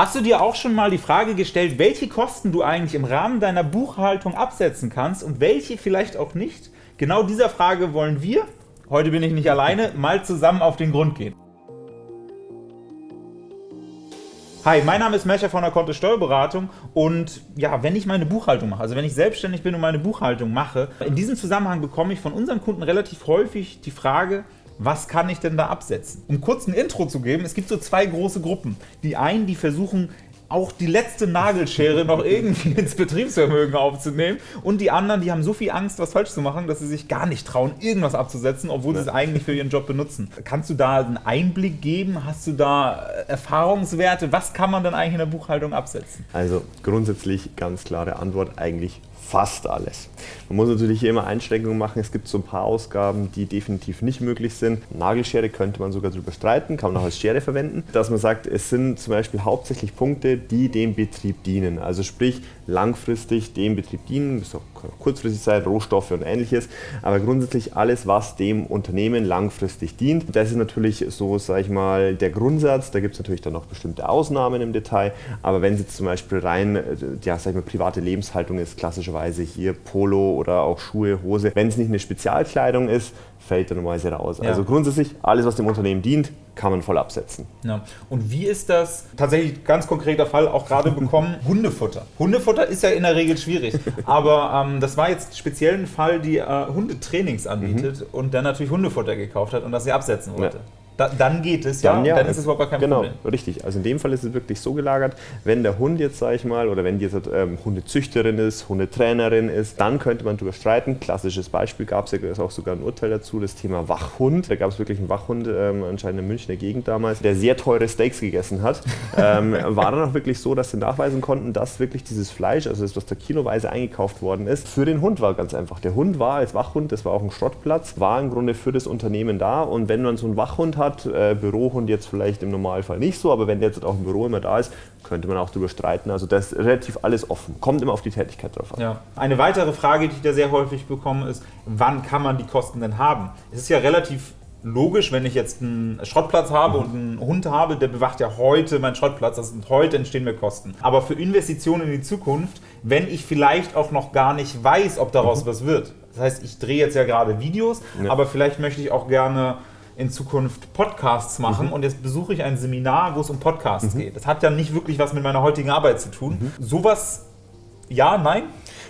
Hast du dir auch schon mal die Frage gestellt, welche Kosten du eigentlich im Rahmen deiner Buchhaltung absetzen kannst und welche vielleicht auch nicht? Genau dieser Frage wollen wir, heute bin ich nicht alleine, mal zusammen auf den Grund gehen. Hi, mein Name ist Mescher von der Kontist Steuerberatung und ja, wenn ich meine Buchhaltung mache, also wenn ich selbstständig bin und meine Buchhaltung mache, in diesem Zusammenhang bekomme ich von unseren Kunden relativ häufig die Frage, was kann ich denn da absetzen? Um kurz ein Intro zu geben, es gibt so zwei große Gruppen. Die einen, die versuchen, auch die letzte Nagelschere noch irgendwie ins Betriebsvermögen aufzunehmen. Und die anderen, die haben so viel Angst, was falsch zu machen, dass sie sich gar nicht trauen, irgendwas abzusetzen, obwohl sie es eigentlich für ihren Job benutzen. Kannst du da einen Einblick geben? Hast du da Erfahrungswerte? Was kann man denn eigentlich in der Buchhaltung absetzen? Also grundsätzlich ganz klare Antwort, eigentlich fast alles. Man muss natürlich hier immer Einschränkungen machen. Es gibt so ein paar Ausgaben, die definitiv nicht möglich sind. Nagelschere könnte man sogar darüber streiten, kann man auch als Schere verwenden. Dass man sagt, es sind zum Beispiel hauptsächlich Punkte, die dem Betrieb dienen. Also sprich, langfristig dem Betrieb dienen, das auch kurzfristig sein, Rohstoffe und ähnliches. Aber grundsätzlich alles, was dem Unternehmen langfristig dient. Das ist natürlich so, sage ich mal, der Grundsatz. Da gibt es natürlich dann noch bestimmte Ausnahmen im Detail. Aber wenn es jetzt zum Beispiel rein, äh, ja, sag ich mal, private Lebenshaltung ist, klassischerweise hier Polo oder auch Schuhe, Hose. Wenn es nicht eine Spezialkleidung ist, fällt er normalerweise raus. Ja. Also grundsätzlich, alles was dem Unternehmen dient, kann man voll absetzen. Ja. Und wie ist das tatsächlich ganz konkreter Fall auch gerade bekommen? Hundefutter. Hundefutter ist ja in der Regel schwierig, aber ähm, das war jetzt speziell ein Fall, die äh, Hundetrainings anbietet mhm. und dann natürlich Hundefutter gekauft hat und das sie absetzen wollte. Ja. Da, dann geht es, dann, ja, dann ist es überhaupt kein genau, Problem. Genau, richtig. Also in dem Fall ist es wirklich so gelagert, wenn der Hund jetzt, sage ich mal, oder wenn die jetzt ähm, Hundezüchterin ist, Hundetrainerin ist, dann könnte man darüber streiten. Klassisches Beispiel gab es ja auch sogar ein Urteil dazu, das Thema Wachhund. Da gab es wirklich einen Wachhund, ähm, anscheinend in Münchner Gegend damals, der sehr teure Steaks gegessen hat. ähm, war dann auch wirklich so, dass sie nachweisen konnten, dass wirklich dieses Fleisch, also das, was da kiloweise eingekauft worden ist, für den Hund war ganz einfach. Der Hund war als Wachhund, das war auch ein Schrottplatz, war im Grunde für das Unternehmen da und wenn man so einen Wachhund hat, hat. Äh, Bürohund jetzt vielleicht im Normalfall nicht so, aber wenn der jetzt auch im Büro immer da ist, könnte man auch darüber streiten. Also das ist relativ alles offen. Kommt immer auf die Tätigkeit drauf an. Ja. Eine weitere Frage, die ich da sehr häufig bekomme, ist, wann kann man die Kosten denn haben? Es ist ja relativ logisch, wenn ich jetzt einen Schrottplatz habe und einen Hund habe, der bewacht ja heute meinen Schrottplatz, das sind heute entstehen mir Kosten. Aber für Investitionen in die Zukunft, wenn ich vielleicht auch noch gar nicht weiß, ob daraus mhm. was wird. Das heißt, ich drehe jetzt ja gerade Videos, ja. aber vielleicht möchte ich auch gerne in Zukunft Podcasts machen mhm. und jetzt besuche ich ein Seminar, wo es um Podcasts mhm. geht. Das hat ja nicht wirklich was mit meiner heutigen Arbeit zu tun. Mhm. Sowas, ja, nein?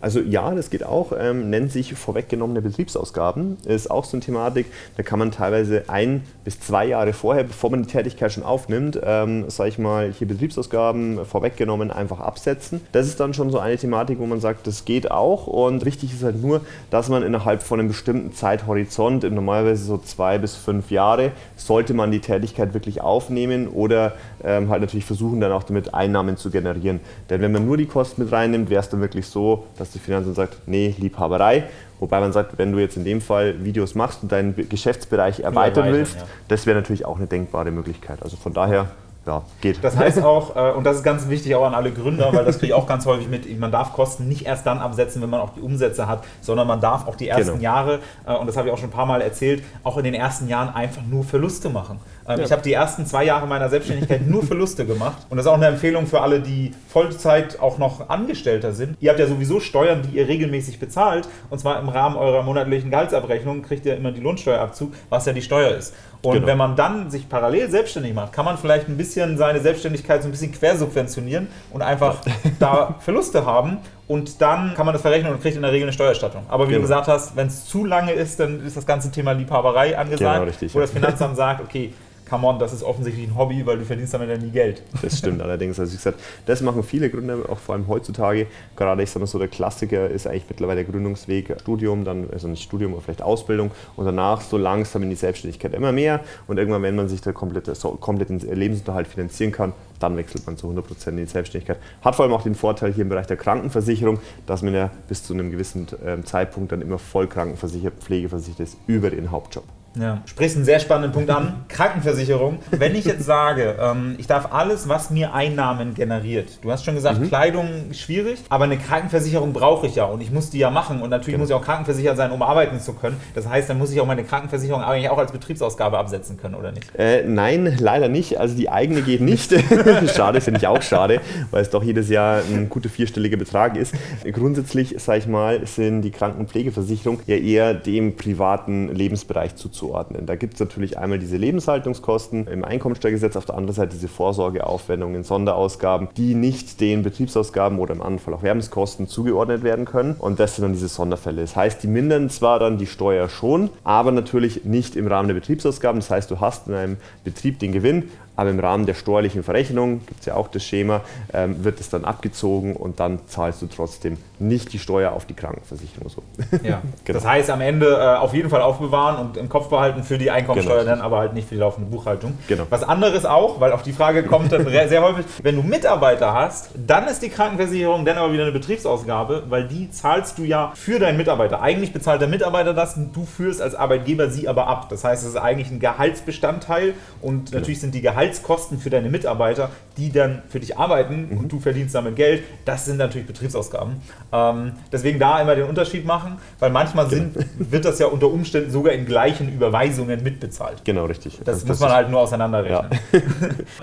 Also ja, das geht auch, ähm, nennt sich vorweggenommene Betriebsausgaben. Ist auch so eine Thematik, da kann man teilweise ein bis zwei Jahre vorher, bevor man die Tätigkeit schon aufnimmt, ähm, sage ich mal, hier Betriebsausgaben vorweggenommen einfach absetzen. Das ist dann schon so eine Thematik, wo man sagt, das geht auch und wichtig ist halt nur, dass man innerhalb von einem bestimmten Zeithorizont, normalerweise so zwei bis fünf Jahre, sollte man die Tätigkeit wirklich aufnehmen oder ähm, halt natürlich versuchen, dann auch damit Einnahmen zu generieren. Denn wenn man nur die Kosten mit reinnimmt, wäre es dann wirklich so, dass die Finanzamt sagt, nee, Liebhaberei. Wobei man sagt, wenn du jetzt in dem Fall Videos machst und deinen Geschäftsbereich erweitern willst, ja. das wäre natürlich auch eine denkbare Möglichkeit. Also von daher ja, geht. Das heißt auch, äh, und das ist ganz wichtig auch an alle Gründer, weil das kriege ich auch ganz häufig mit, man darf Kosten nicht erst dann absetzen, wenn man auch die Umsätze hat, sondern man darf auch die ersten genau. Jahre, äh, und das habe ich auch schon ein paar Mal erzählt, auch in den ersten Jahren einfach nur Verluste machen. Ähm, ja. Ich habe die ersten zwei Jahre meiner Selbstständigkeit nur Verluste gemacht und das ist auch eine Empfehlung für alle, die Vollzeit auch noch Angestellter sind. Ihr habt ja sowieso Steuern, die ihr regelmäßig bezahlt und zwar im Rahmen eurer monatlichen Gehaltsabrechnung kriegt ihr immer die Lohnsteuerabzug, was ja die Steuer ist. Und genau. wenn man dann sich parallel selbstständig macht, kann man vielleicht ein bisschen seine Selbstständigkeit so ein bisschen quersubventionieren und einfach da Verluste haben. Und dann kann man das verrechnen und kriegt in der Regel eine Steuerstattung. Aber wie genau. du gesagt hast, wenn es zu lange ist, dann ist das ganze Thema Liebhaberei angesagt, genau, richtig, wo ja. das Finanzamt sagt, okay, come on, das ist offensichtlich ein Hobby, weil du verdienst damit ja nie Geld. Das stimmt allerdings. Also wie gesagt, das machen viele Gründer, auch vor allem heutzutage. Gerade ich sage mal so, der Klassiker ist eigentlich mittlerweile der Gründungsweg Studium, dann, also nicht Studium, aber vielleicht Ausbildung und danach so langsam in die Selbstständigkeit immer mehr. Und irgendwann, wenn man sich da komplett, so, komplett den Lebensunterhalt finanzieren kann, dann wechselt man zu 100% in die Selbstständigkeit. Hat vor allem auch den Vorteil hier im Bereich der Krankenversicherung, dass man ja bis zu einem gewissen ähm, Zeitpunkt dann immer voll krankenversichert, pflegeversichert ist über den Hauptjob. Ja. Sprichst einen sehr spannenden Punkt an. Krankenversicherung. Wenn ich jetzt sage, ähm, ich darf alles, was mir Einnahmen generiert. Du hast schon gesagt, mhm. Kleidung schwierig, aber eine Krankenversicherung brauche ich ja und ich muss die ja machen und natürlich genau. muss ich auch krankenversichert sein, um arbeiten zu können. Das heißt, dann muss ich auch meine Krankenversicherung eigentlich auch als Betriebsausgabe absetzen können, oder nicht? Äh, nein, leider nicht. Also die eigene geht nicht. schade, finde ich auch schade, weil es doch jedes Jahr ein guter vierstelliger Betrag ist. Grundsätzlich, sage ich mal, sind die Krankenpflegeversicherung ja eher dem privaten Lebensbereich zuzuordnen zuzuordnen. Da gibt es natürlich einmal diese Lebenshaltungskosten im Einkommensteuergesetz, auf der anderen Seite diese Vorsorgeaufwendungen, Sonderausgaben, die nicht den Betriebsausgaben oder im anderen Fall auch Werbungskosten zugeordnet werden können. Und das sind dann diese Sonderfälle. Das heißt, die mindern zwar dann die Steuer schon, aber natürlich nicht im Rahmen der Betriebsausgaben. Das heißt, du hast in einem Betrieb den Gewinn, aber im Rahmen der steuerlichen Verrechnung, gibt es ja auch das Schema, ähm, wird es dann abgezogen und dann zahlst du trotzdem nicht die Steuer auf die Krankenversicherung. So. Ja. genau. Das heißt, am Ende äh, auf jeden Fall aufbewahren und im Kopf behalten für die Einkommensteuer, genau. dann aber halt nicht für die laufende Buchhaltung. Genau. Was anderes auch, weil auf die Frage kommt dann sehr häufig, wenn du Mitarbeiter hast, dann ist die Krankenversicherung dann aber wieder eine Betriebsausgabe, weil die zahlst du ja für deinen Mitarbeiter. Eigentlich bezahlt der Mitarbeiter das, du führst als Arbeitgeber sie aber ab. Das heißt, es ist eigentlich ein Gehaltsbestandteil und genau. natürlich sind die Gehalts Gehaltskosten für deine Mitarbeiter, die dann für dich arbeiten mhm. und du verdienst damit Geld, das sind natürlich Betriebsausgaben. Ähm, deswegen da immer den Unterschied machen, weil manchmal sind, genau. wird das ja unter Umständen sogar in gleichen Überweisungen mitbezahlt. Genau, richtig. Das, das muss man halt nur auseinanderrechnen. Ja.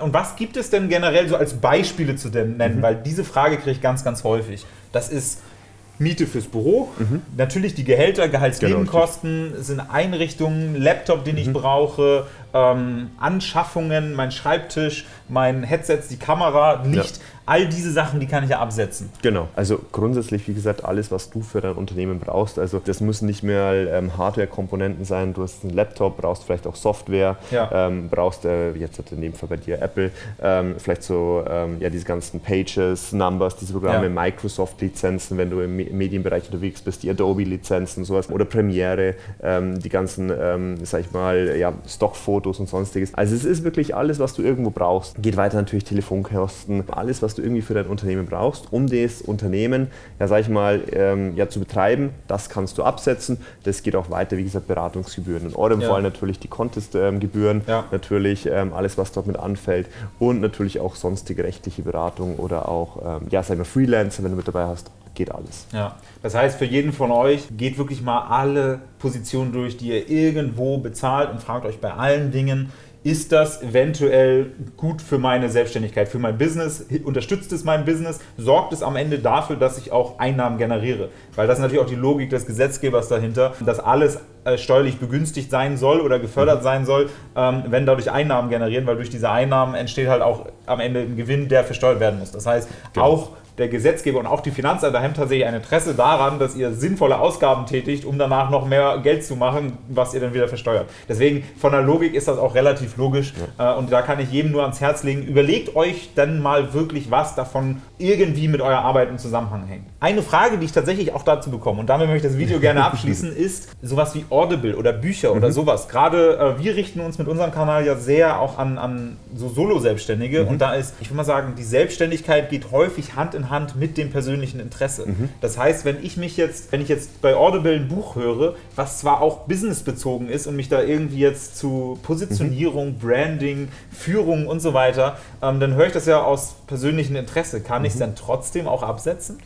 und was gibt es denn generell so als Beispiele zu nennen? Mhm. Weil diese Frage kriege ich ganz, ganz häufig. Das ist Miete fürs Büro, mhm. natürlich die Gehälter, Gehaltsnebenkosten, genau, sind Einrichtungen, Laptop, den ich mhm. brauche, ähm, Anschaffungen, mein Schreibtisch, mein Headset, die Kamera, Licht. Ja. All diese Sachen, die kann ich ja absetzen. Genau. Also grundsätzlich, wie gesagt, alles, was du für dein Unternehmen brauchst. Also das müssen nicht mehr ähm, Hardware-Komponenten sein. Du hast einen Laptop, brauchst vielleicht auch Software, ja. ähm, brauchst äh, jetzt in dem Fall bei dir Apple, ähm, vielleicht so ähm, ja diese ganzen Pages, Numbers, diese Programme, ja. Microsoft-Lizenzen, wenn du im Medienbereich unterwegs bist, die Adobe-Lizenzen, sowas oder Premiere, ähm, die ganzen, ähm, sag ich mal, ja, Stockfotos und sonstiges. Also es ist wirklich alles, was du irgendwo brauchst. Geht weiter natürlich Telefonkosten, alles, was du du irgendwie für dein Unternehmen brauchst, um das Unternehmen, ja sag ich mal, ähm, ja, zu betreiben, das kannst du absetzen. Das geht auch weiter, wie gesagt, Beratungsgebühren. In eurem ja. Fall natürlich die Contest-Gebühren, ja. natürlich ähm, alles, was dort mit anfällt und natürlich auch sonstige rechtliche Beratung oder auch, ähm, ja, sag ich mal, Freelancer, wenn du mit dabei hast geht alles. Ja, das heißt, für jeden von euch geht wirklich mal alle Positionen durch, die ihr irgendwo bezahlt und fragt euch bei allen Dingen, ist das eventuell gut für meine Selbstständigkeit, für mein Business? Unterstützt es mein Business? Sorgt es am Ende dafür, dass ich auch Einnahmen generiere? Weil das ist natürlich auch die Logik des Gesetzgebers dahinter, dass alles äh, steuerlich begünstigt sein soll oder gefördert mhm. sein soll, ähm, wenn dadurch Einnahmen generieren, weil durch diese Einnahmen entsteht halt auch am Ende ein Gewinn, der versteuert werden muss. Das heißt, genau. auch der Gesetzgeber und auch die Finanzämter haben tatsächlich ein Interesse daran, dass ihr sinnvolle Ausgaben tätigt, um danach noch mehr Geld zu machen, was ihr dann wieder versteuert. Deswegen von der Logik ist das auch relativ logisch ja. Äh, und da kann ich jedem nur ans Herz legen, überlegt euch dann mal wirklich, was davon irgendwie mit eurer Arbeit im Zusammenhang hängt. Eine Frage, die ich tatsächlich auch dazu bekomme, und damit möchte ich das Video gerne abschließen, ist sowas wie Audible oder Bücher oder mhm. sowas. Gerade äh, wir richten uns mit unserem Kanal ja sehr auch an, an so Solo-Selbstständige mhm. und da ist, ich würde mal sagen, die Selbstständigkeit geht häufig Hand in Hand mit dem persönlichen Interesse. Mhm. Das heißt, wenn ich mich jetzt, wenn ich jetzt bei Audible ein Buch höre, was zwar auch businessbezogen ist und mich da irgendwie jetzt zu Positionierung, mhm. Branding, Führung und so weiter, ähm, dann höre ich das ja aus persönlichem Interesse. Kann ich es mhm. dann trotzdem auch absetzen?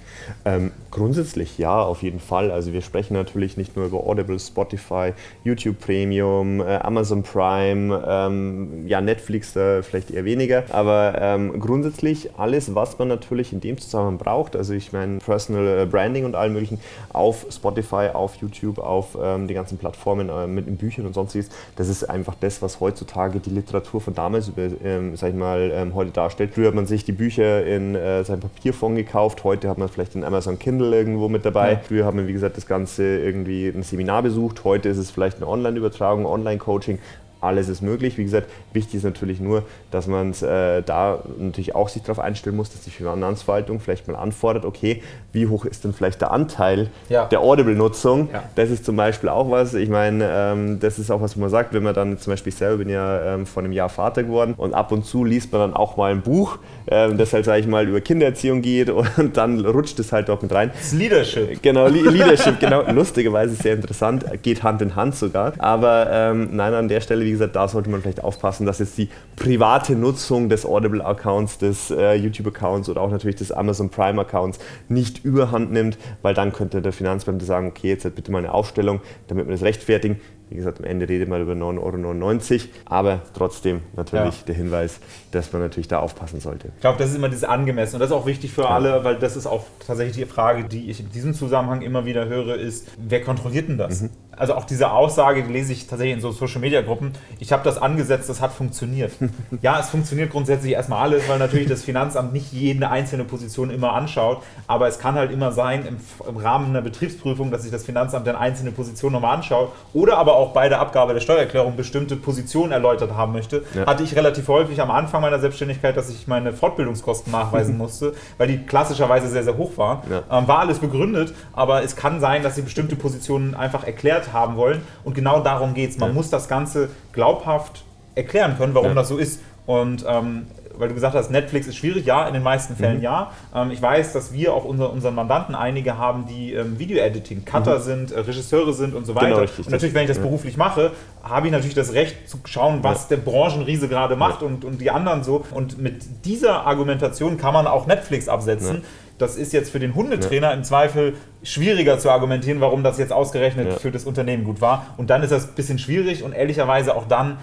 Ähm, grundsätzlich ja, auf jeden Fall. Also wir sprechen natürlich nicht nur über Audible, Spotify, YouTube Premium, äh, Amazon Prime, ähm, ja Netflix äh, vielleicht eher weniger, aber ähm, grundsätzlich alles, was man natürlich in dem Zusammenhang braucht, also ich meine Personal äh, Branding und allem möglichen, auf Spotify, auf YouTube, auf ähm, die ganzen Plattformen äh, mit den Büchern und sonstiges, das ist einfach das, was heutzutage die Literatur von damals, über, ähm, sag ich mal, ähm, heute darstellt. Früher hat man sich die Bücher in äh, seinem Papierfond gekauft, heute hat man vielleicht den Amazon Kindle irgendwo mit dabei. Ja. Früher haben wir, wie gesagt, das Ganze irgendwie ein Seminar besucht, heute ist es vielleicht eine Online-Übertragung, Online-Coaching alles ist möglich. Wie gesagt, wichtig ist natürlich nur, dass man äh, da natürlich auch sich darauf einstellen muss, dass die Finanzverwaltung vielleicht mal anfordert, okay, wie hoch ist denn vielleicht der Anteil ja. der Audible-Nutzung? Ja. Das ist zum Beispiel auch was, ich meine, ähm, das ist auch was, wo man sagt, wenn man dann zum Beispiel selber bin ja ähm, vor einem Jahr Vater geworden und ab und zu liest man dann auch mal ein Buch, ähm, das halt, sage ich mal, über Kindererziehung geht und dann rutscht es halt dort mit rein. Das Leadership. Genau, Leadership, genau. Lustigerweise sehr interessant, geht Hand in Hand sogar. Aber ähm, nein, an der Stelle, wie gesagt, da sollte man vielleicht aufpassen, dass jetzt die private Nutzung des Audible-Accounts, des äh, YouTube-Accounts oder auch natürlich des Amazon Prime-Accounts nicht überhand nimmt, weil dann könnte der Finanzbeamte sagen, okay, jetzt hat bitte mal eine Aufstellung, damit wir das rechtfertigen. Wie gesagt, am Ende redet man über 9,99 Euro, aber trotzdem natürlich ja. der Hinweis, dass man natürlich da aufpassen sollte. Ich glaube, das ist immer dieses Angemessen und das ist auch wichtig für ja. alle, weil das ist auch tatsächlich die Frage, die ich in diesem Zusammenhang immer wieder höre, ist, wer kontrolliert denn das? Mhm. Also auch diese Aussage, die lese ich tatsächlich in so Social-Media-Gruppen, ich habe das angesetzt, das hat funktioniert. ja, es funktioniert grundsätzlich erstmal alles, weil natürlich das Finanzamt nicht jede einzelne Position immer anschaut, aber es kann halt immer sein, im, im Rahmen einer Betriebsprüfung, dass sich das Finanzamt dann einzelne Positionen nochmal anschaut oder aber auch bei der Abgabe der Steuererklärung bestimmte Positionen erläutert haben möchte. Ja. Hatte ich relativ häufig am Anfang meiner Selbstständigkeit, dass ich meine Fortbildungskosten nachweisen musste, weil die klassischerweise sehr, sehr hoch waren. Ja. Ähm, war alles begründet, aber es kann sein, dass sie bestimmte Positionen einfach erklärt haben wollen und genau darum geht es. Man ja. muss das Ganze glaubhaft erklären können, warum das so ist. Und ähm, weil du gesagt hast, Netflix ist schwierig, ja, in den meisten Fällen mhm. ja. Ähm, ich weiß, dass wir auch unser, unseren Mandanten einige haben, die ähm, Video-Editing, Cutter mhm. sind, äh, Regisseure sind und so weiter. Genau, richtig, und natürlich, wenn ich das ja. beruflich mache, habe ich natürlich das Recht zu schauen, was ja. der Branchenriese gerade macht ja. und, und die anderen so. Und mit dieser Argumentation kann man auch Netflix absetzen. Das ist jetzt für den Hundetrainer im Zweifel schwieriger zu argumentieren, warum das jetzt ausgerechnet für das Unternehmen gut war. Und dann ist das ein bisschen schwierig und ehrlicherweise auch dann,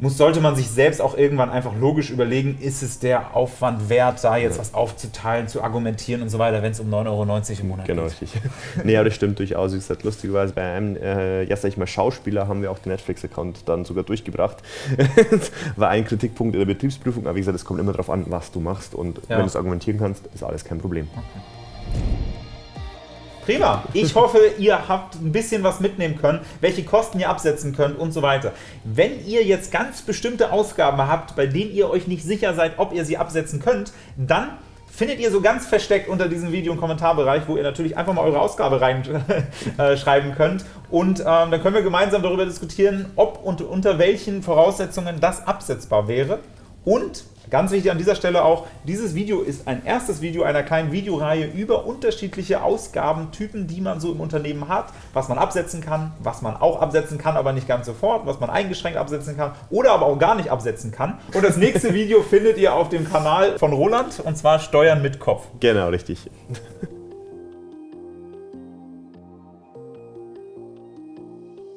muss, sollte man sich selbst auch irgendwann einfach logisch überlegen, ist es der Aufwand wert, da jetzt ja. was aufzuteilen, zu argumentieren und so weiter, wenn es um 9,90 Euro im Monat genau, geht. Genau, richtig. nee, aber das stimmt durchaus. Wie gesagt, lustigerweise bei einem, äh, ja sag ich mal, Schauspieler haben wir auch den Netflix-Account dann sogar durchgebracht. War ein Kritikpunkt in der Betriebsprüfung, aber wie gesagt, es kommt immer darauf an, was du machst und ja. wenn du es argumentieren kannst, ist alles kein Problem. Okay. Prima. Ich hoffe, ihr habt ein bisschen was mitnehmen können, welche Kosten ihr absetzen könnt und so weiter. Wenn ihr jetzt ganz bestimmte Ausgaben habt, bei denen ihr euch nicht sicher seid, ob ihr sie absetzen könnt, dann findet ihr so ganz versteckt unter diesem Video einen Kommentarbereich, wo ihr natürlich einfach mal eure Ausgabe reinschreiben äh, könnt. Und ähm, dann können wir gemeinsam darüber diskutieren, ob und unter welchen Voraussetzungen das absetzbar wäre. Und Ganz wichtig an dieser Stelle auch, dieses Video ist ein erstes Video einer kleinen Videoreihe über unterschiedliche Ausgabentypen, die man so im Unternehmen hat, was man absetzen kann, was man auch absetzen kann, aber nicht ganz sofort, was man eingeschränkt absetzen kann oder aber auch gar nicht absetzen kann. Und das nächste Video findet ihr auf dem Kanal von Roland und zwar Steuern mit Kopf. Genau, richtig.